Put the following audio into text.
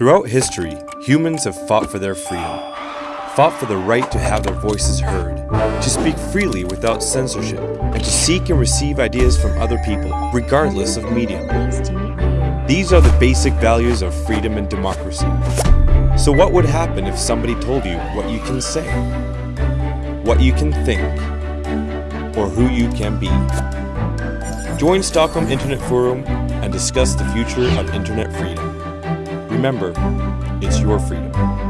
Throughout history, humans have fought for their freedom, fought for the right to have their voices heard, to speak freely without censorship, and to seek and receive ideas from other people, regardless of medium. These are the basic values of freedom and democracy. So what would happen if somebody told you what you can say, what you can think, or who you can be? Join Stockholm Internet Forum and discuss the future of internet freedom. Remember, it's your freedom.